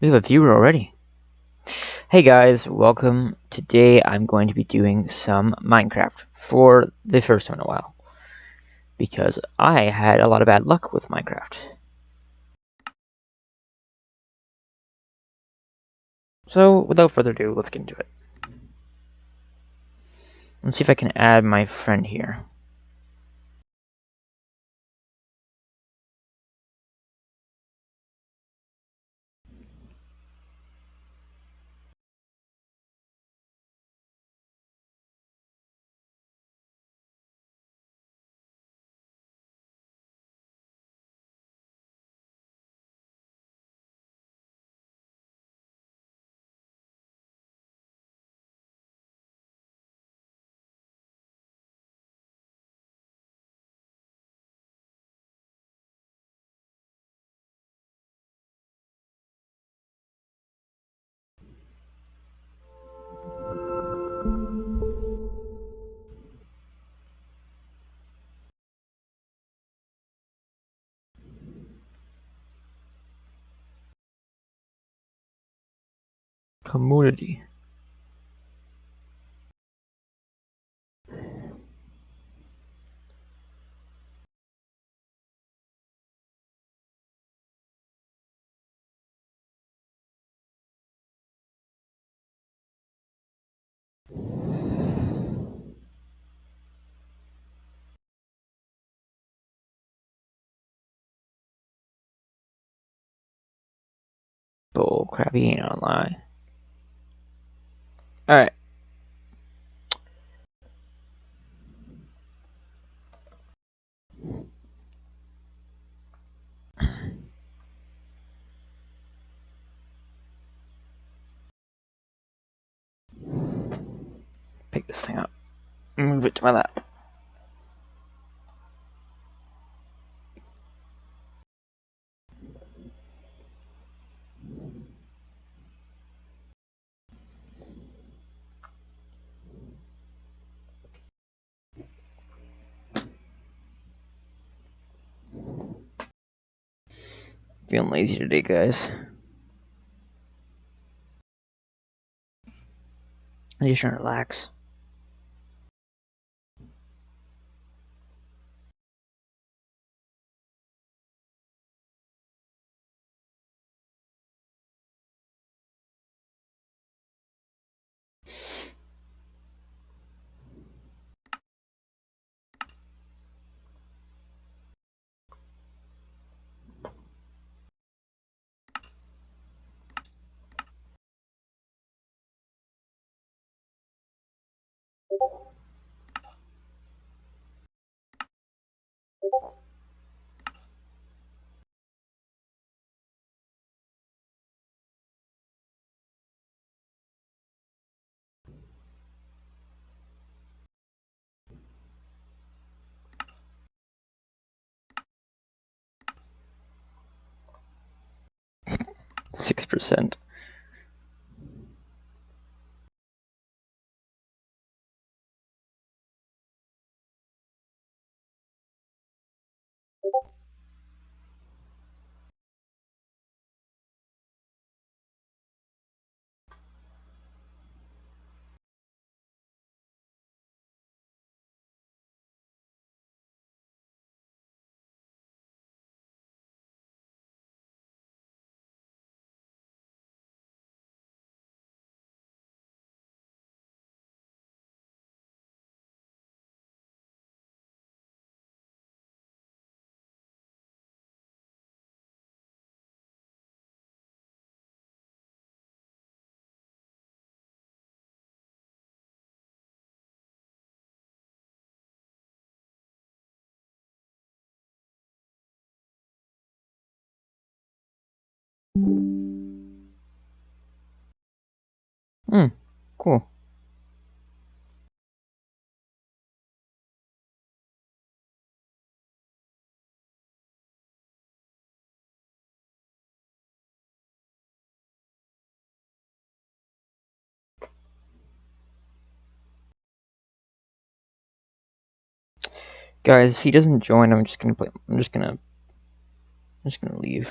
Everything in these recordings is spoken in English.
We have a viewer already. Hey guys, welcome. Today I'm going to be doing some Minecraft for the first time in a while. Because I had a lot of bad luck with Minecraft. So, without further ado, let's get into it. Let's see if I can add my friend here. Community. Bull crap, he ain't online. Alright. Pick this thing up. Move it to my lap. Feeling lazy today, guys. I'm just trying to relax. 6%. Hmm, cool. Guys, if he doesn't join, I'm just gonna play. I'm just gonna. I'm just gonna leave.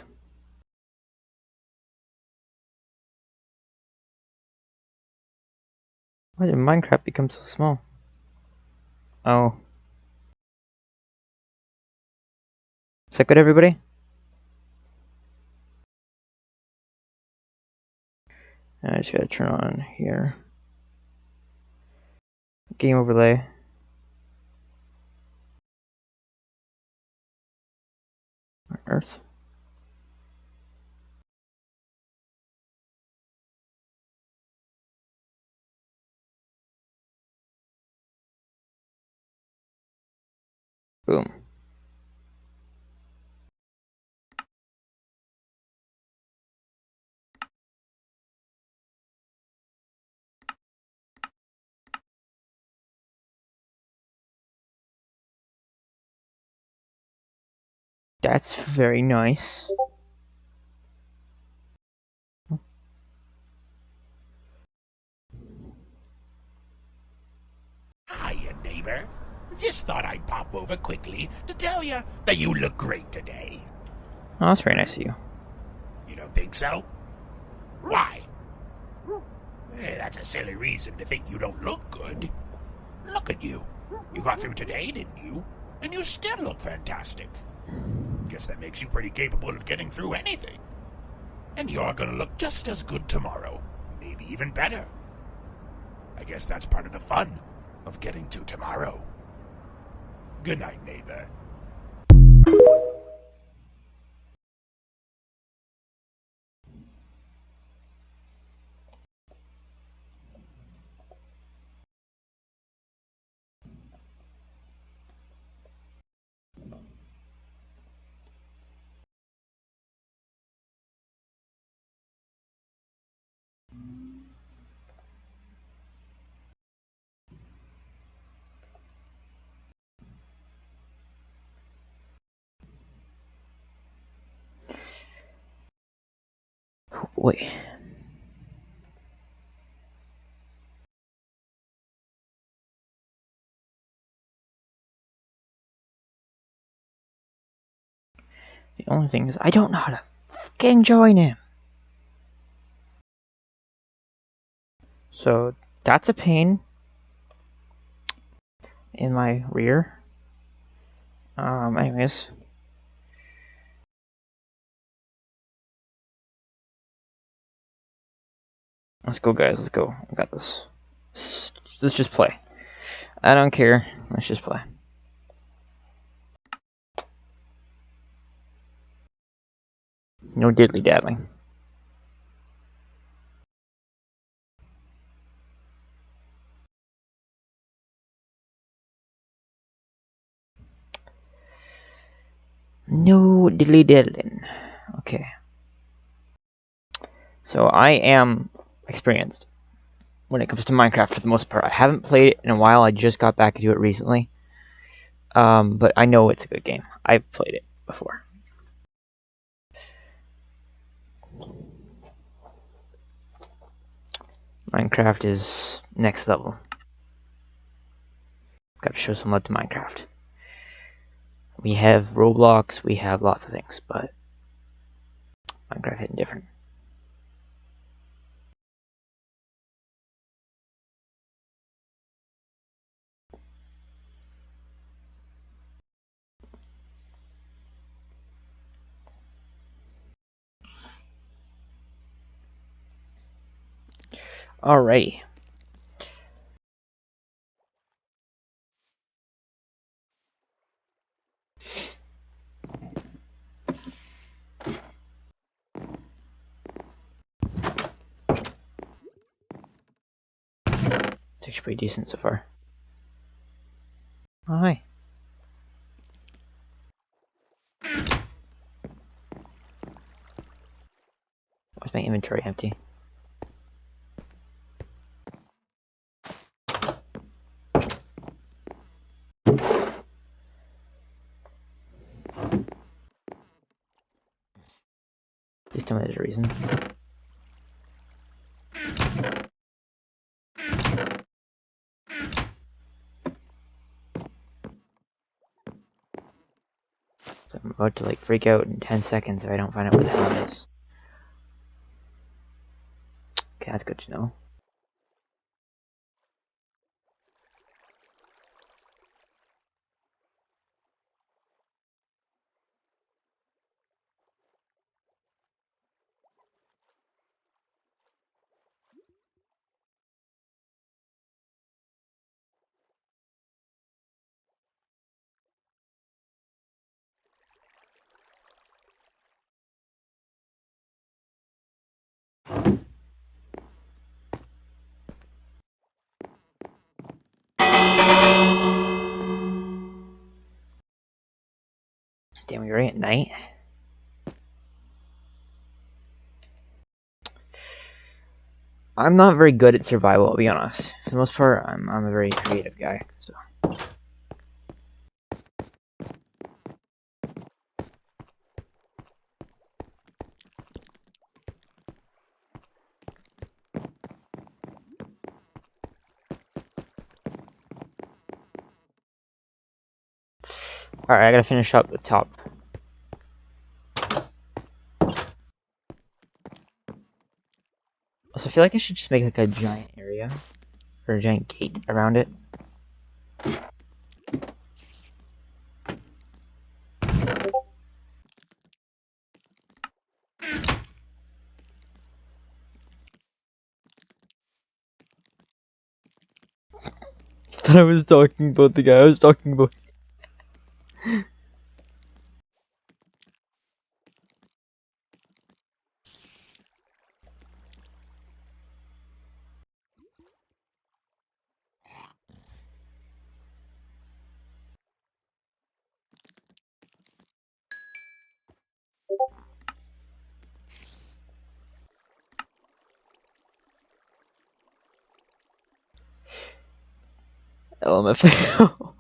Why did Minecraft become so small? Oh. Is that good, everybody? I just gotta turn on here. Game overlay. Earth. Boom. That's very nice. Hiya, neighbor. Just thought I'd pop over quickly to tell you that you look great today. Oh, that's very nice of you. You don't think so? Why? Eh, that's a silly reason to think you don't look good. Look at you. You got through today, didn't you? And you still look fantastic. Guess that makes you pretty capable of getting through anything. And you're gonna look just as good tomorrow. Maybe even better. I guess that's part of the fun of getting to tomorrow. Good night, neighbor. The only thing is, I don't know how to fucking join him. So, that's a pain in my rear. Um, anyways. Let's go, guys. Let's go. I got this. Let's just play. I don't care. Let's just play. No diddly daddling. No diddly daddling. Okay. So I am experienced when it comes to Minecraft for the most part. I haven't played it in a while. I just got back into it recently. Um, but I know it's a good game. I've played it before. Minecraft is next level. Gotta show some love to Minecraft. We have Roblox, we have lots of things, but Minecraft is different. Alrighty. It's actually pretty decent so far. Oh, hi. Why's my inventory empty? Please tell me there's a reason. So I'm about to like freak out in 10 seconds if I don't find out where the hell it is. Okay, that's good to know. At night? I'm not very good at survival, I'll be honest. For the most part, I'm, I'm a very creative guy, so... Alright, I gotta finish up the top. Also, I feel like I should just make like a giant area, or a giant gate around it. I was talking about the guy I was talking about. LMFAO.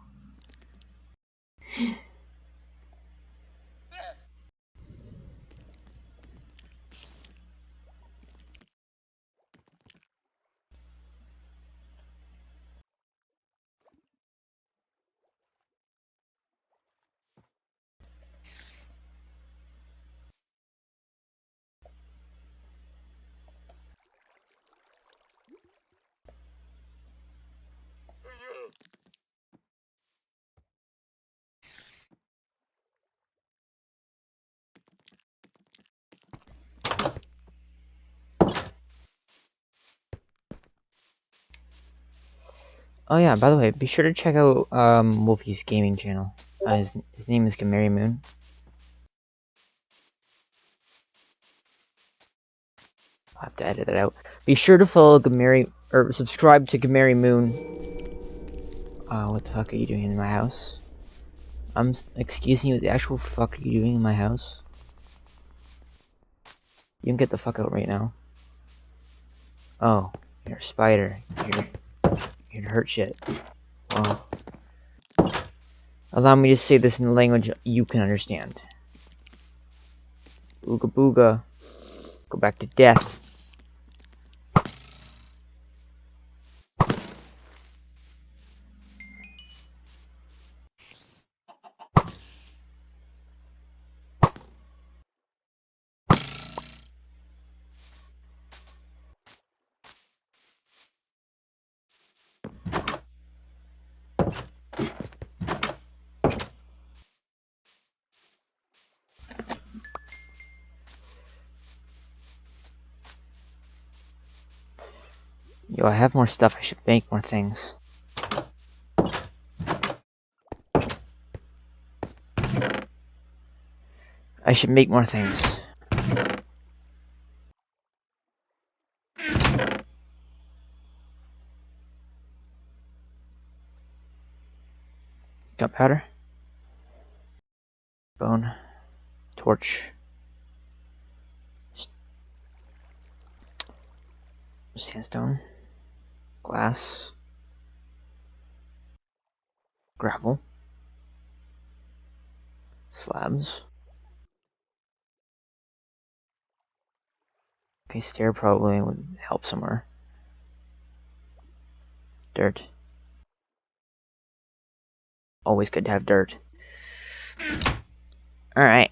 Oh yeah, by the way, be sure to check out um, Wolfie's gaming channel. Uh, his, his name is Gamary Moon. I'll have to edit it out. Be sure to follow Gamary, or subscribe to Gamary Moon. Uh, what the fuck are you doing in my house? I'm, excuse me, what the actual fuck are you doing in my house? You can get the fuck out right now. Oh, you're a spider. You're you can hurt shit. Allow me to say this in a language you can understand. Ooga booga. Go back to death. Yo, I have more stuff. I should make more things. I should make more things. Gunpowder. Bone. Torch. Sandstone glass, gravel, slabs. Okay, stair probably would help somewhere. Dirt. Always good to have dirt. Alright.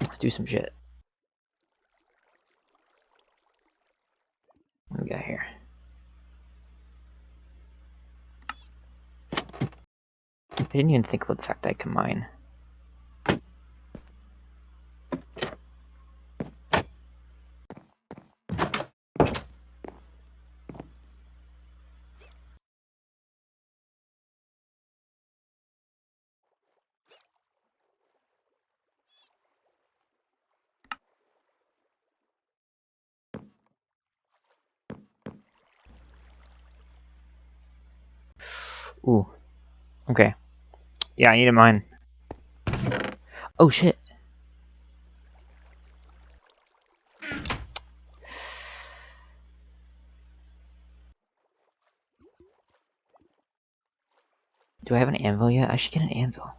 Let's do some shit. What we got here? I didn't even think about the fact I can mine. Ooh. Okay. Yeah, I need a mine. Oh shit. Do I have an anvil yet? I should get an anvil.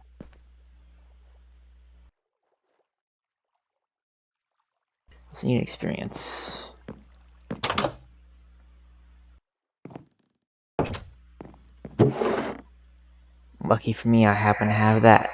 What's need experience? Lucky for me, I happen to have that.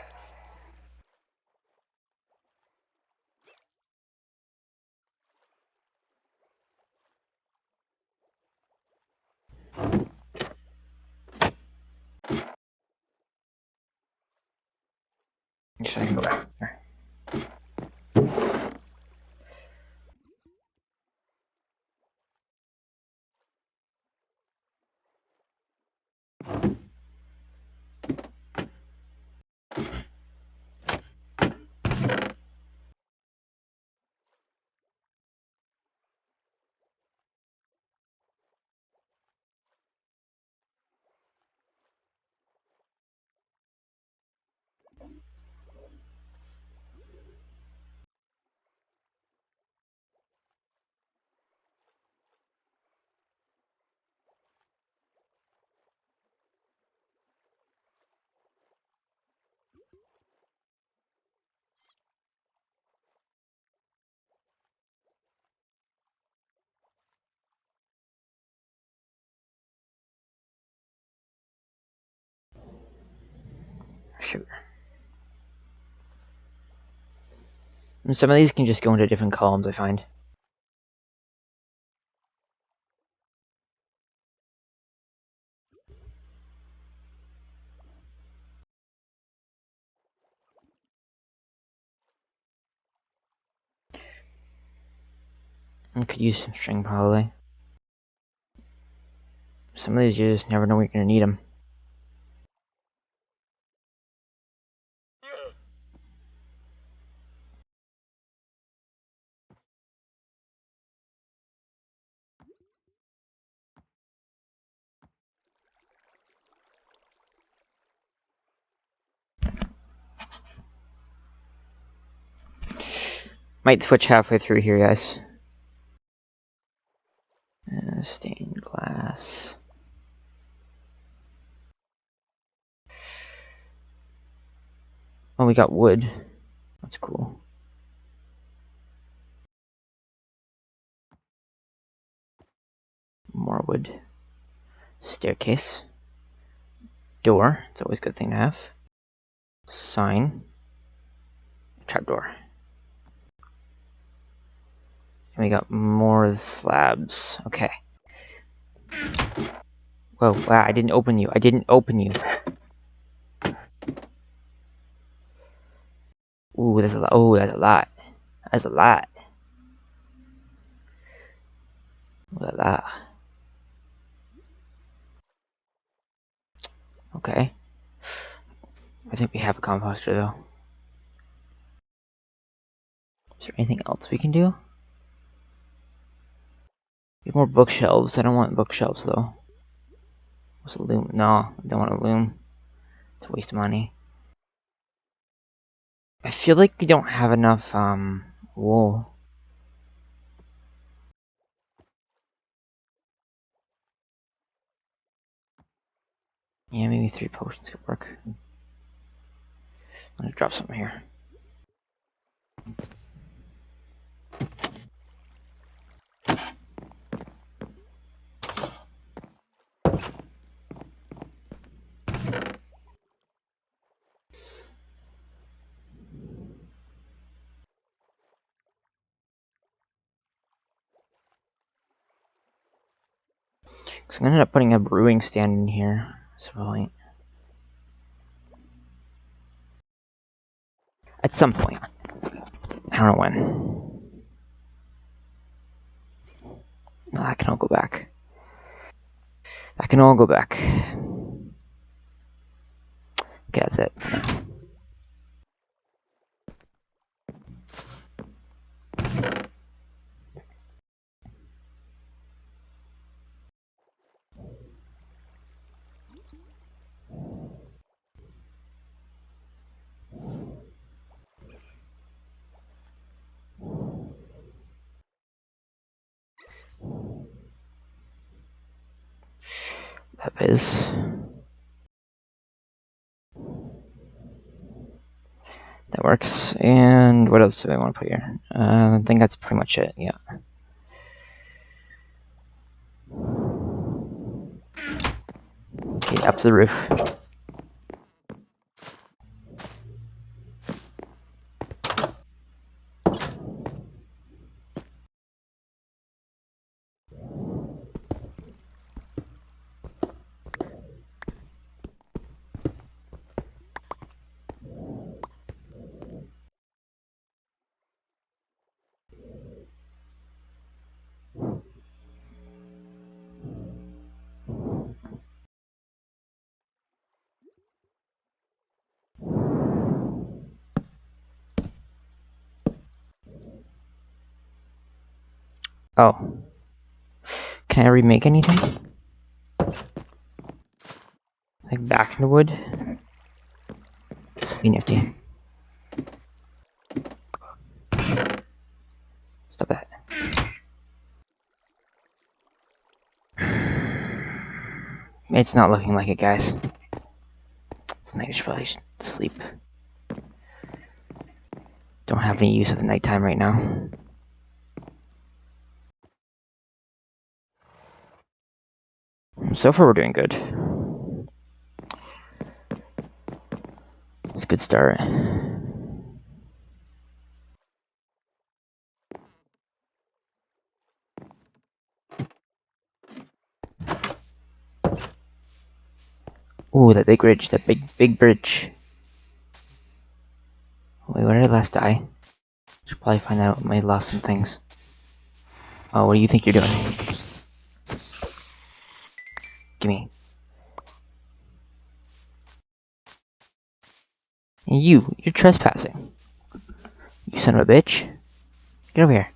Actually, I can go back there. Sugar. And some of these can just go into different columns, I find. I could use some string, probably. Some of these you just never know when you're going to need them. Might switch halfway through here, guys. Uh, stained glass. Oh, we got wood. That's cool. More wood. Staircase. Door. It's always a good thing to have. Sign. Trapdoor. And we got more slabs. Okay. Whoa, wow, I didn't open you. I didn't open you. Ooh, that's a lot. Oh, that's a lot. That's a lot. Ooh, a. Okay. I think we have a composter though. Is there anything else we can do? More bookshelves. I don't want bookshelves though. What's a loom? No, I don't want a loom. It's a waste of money. I feel like we don't have enough um wool. Yeah, maybe three potions could work. I'm gonna drop something here. So I'm gonna end up putting a brewing stand in here. At some point. I don't know when. No, that can all go back. That can all go back. Okay, that's it. That is. That works. And what else do I want to put here? Uh, I think that's pretty much it, yeah. Okay, up to the roof. Oh. Can I remake anything? Like back in the wood? Be nifty. Stop that. It's not looking like it, guys. It's night, I should probably sleep. Don't have any use of the nighttime right now. So far, we're doing good. It's a good start. Ooh, that big bridge, that big, big bridge. Wait, where did I last die? Should probably find out. I lost some things. Oh, what do you think you're doing? Gimme. You, you're trespassing. You son of a bitch. Get over here.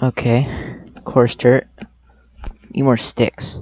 Okay, coarse dirt. Need more sticks.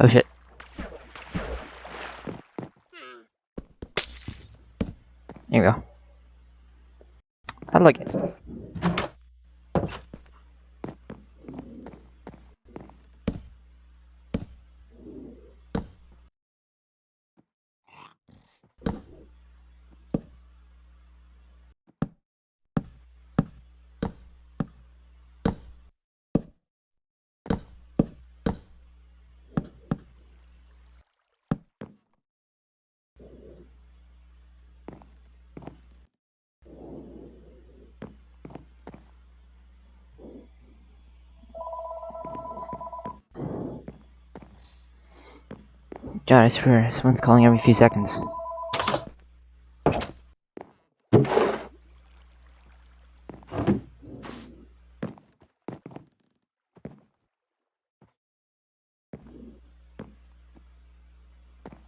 Oh shit. There you go. I like it. God, I swear, someone's calling every few seconds.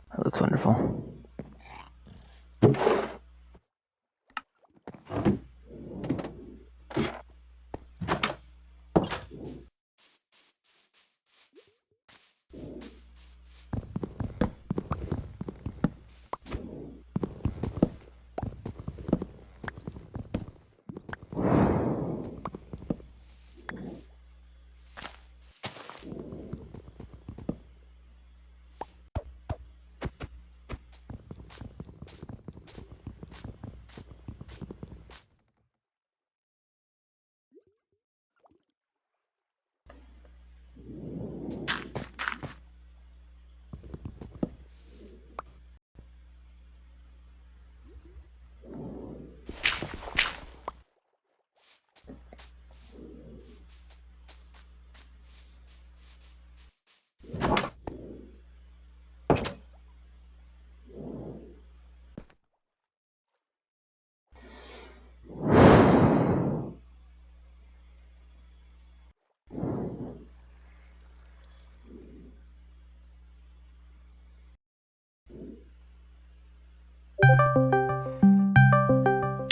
That looks wonderful.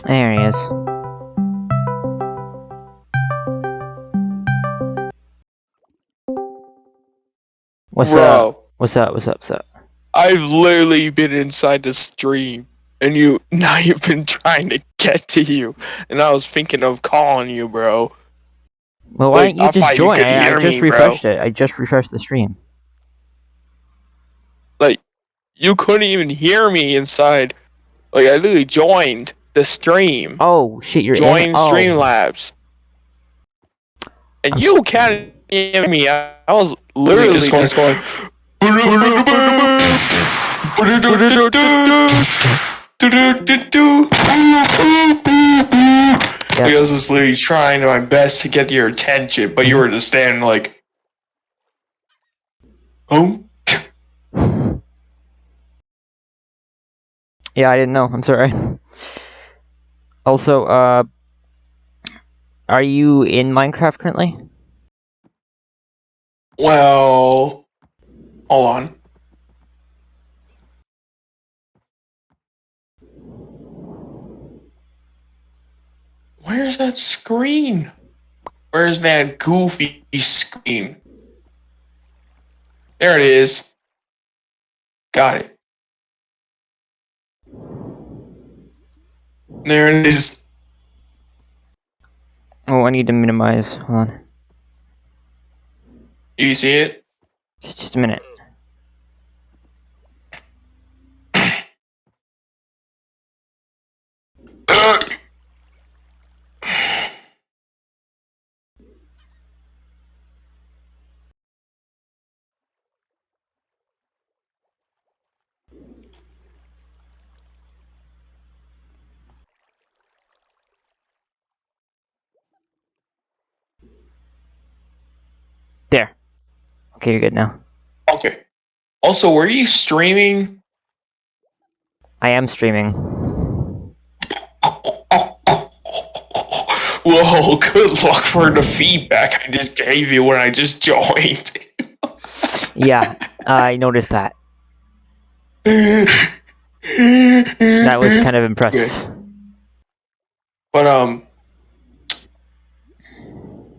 There he is. What's Bro, up? What's up? What's up? What's up? I've literally been inside the stream, and you now you've been trying to get to you, and I was thinking of calling you, bro. Well, why Like, don't you I just thought you join? I, I just me, bro. refreshed it. I just refreshed the stream. Like, you couldn't even hear me inside. Like, I literally joined the stream, Oh shit, you're joined in. Oh, Streamlabs, and I'm you can't hear me. I, I was literally just just going- going. Yeah. Like, I was just literally trying my best to get your attention, but you were just standing like, oh, Yeah, I didn't know. I'm sorry. Also, uh, are you in Minecraft currently? well, hold on. Where's that screen? Where's that goofy screen? There it is. Got it. There it is. Oh, I need to minimize. Hold on. You see it? Just, just a minute. There. Okay, you're good now. Okay. Also, were you streaming? I am streaming. Whoa, good luck for the feedback I just gave you when I just joined. Yeah, I noticed that. That was kind of impressive. But um,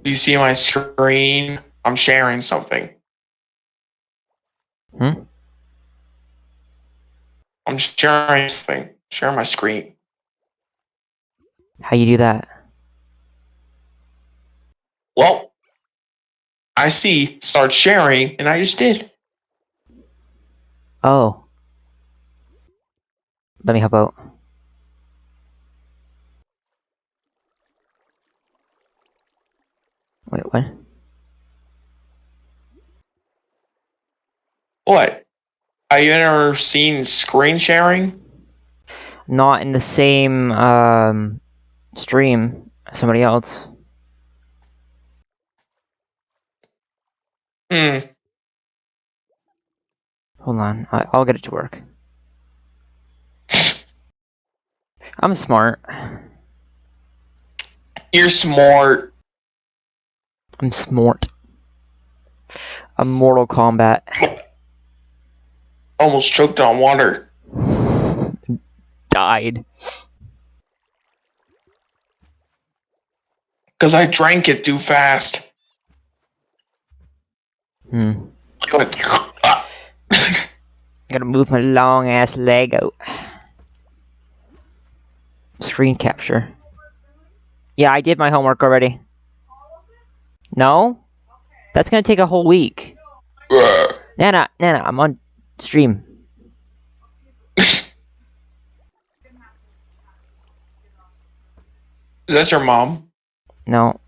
you see my screen? I'm sharing something. Hmm? I'm sharing something. Share my screen. How you do that? Well, I see. Start sharing, and I just did. Oh. Let me help out. Wait, what? What? Have you ever seen screen sharing? Not in the same um, stream as somebody else. Hmm. Hold on, I- I'll get it to work. I'm smart. You're smart. I'm smart. I'm Mortal Kombat. Almost choked on water. Died. Because I drank it too fast. Hmm. I went, Gotta move my long ass leg out. Screen capture. Yeah, I did my homework already. No? That's gonna take a whole week. Nana, Nana, I'm on stream. Is that your mom? No.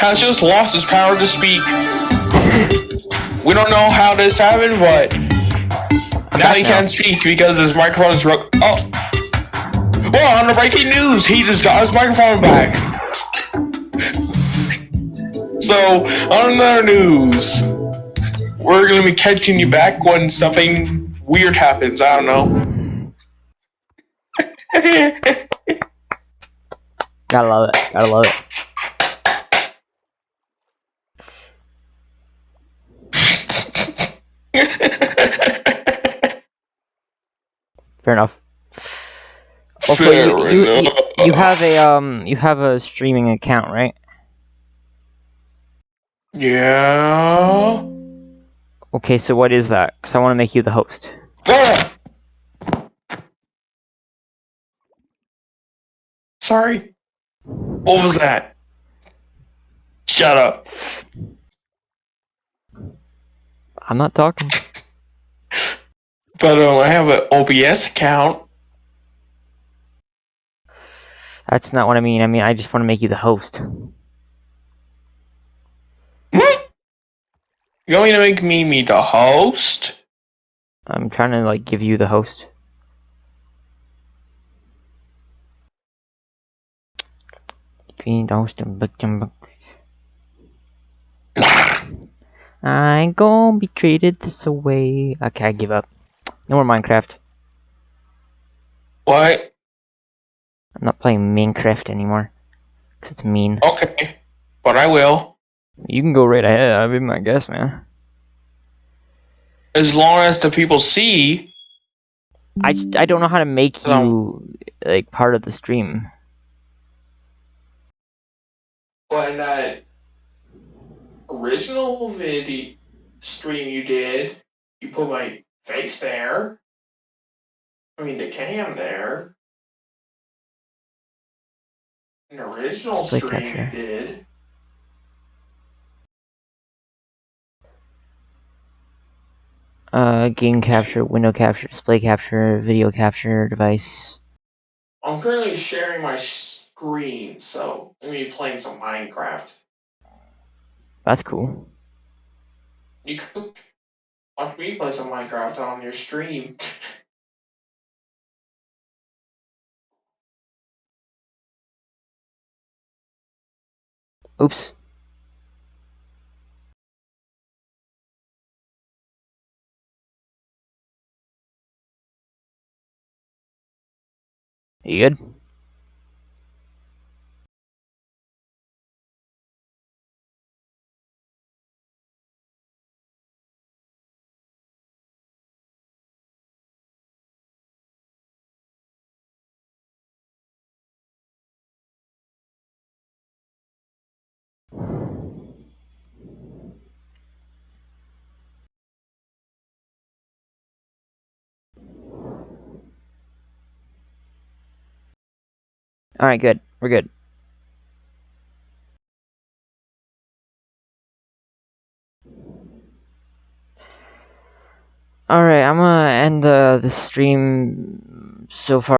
Has just lost his power to speak. We don't know how this happened, but now he can't speak because his microphone is broke. Oh. Well, on the breaking news, he just got his microphone back. So, on another news, we're gonna be catching you back when something weird happens. I don't know. Gotta love it. Gotta love it. Fair enough. Also, you, Fair you, you, enough. you have a um you have a streaming account, right? Yeah. Okay, so what is that? Because I want to make you the host. Ah! Sorry. What was that? Shut up. I'm not talking. But um, I have an OBS account. That's not what I mean. I mean, I just want to make you the host. You want me to make me me the host? I'm trying to like give you the host. Green host and book and book. I ain't gonna be treated this away. Okay, I give up. No more Minecraft. What? I'm not playing Minecraft anymore. Cause it's mean. Okay. But I will. You can go right ahead. I'll be my guest, man. As long as the people see. I I don't know how to make So- you like part of the stream. When uh, that original video stream you did, you put my face there. I mean, the cam there. An original stream you did. Uh, game capture, window capture, display capture, video capture device. I'm currently sharing my screen, so I'm gonna be playing some Minecraft. That's cool. You could watch me play some Minecraft on your stream. Oops. You good? Alright, good. We're good. Alright, I'm gonna end the, the stream so far.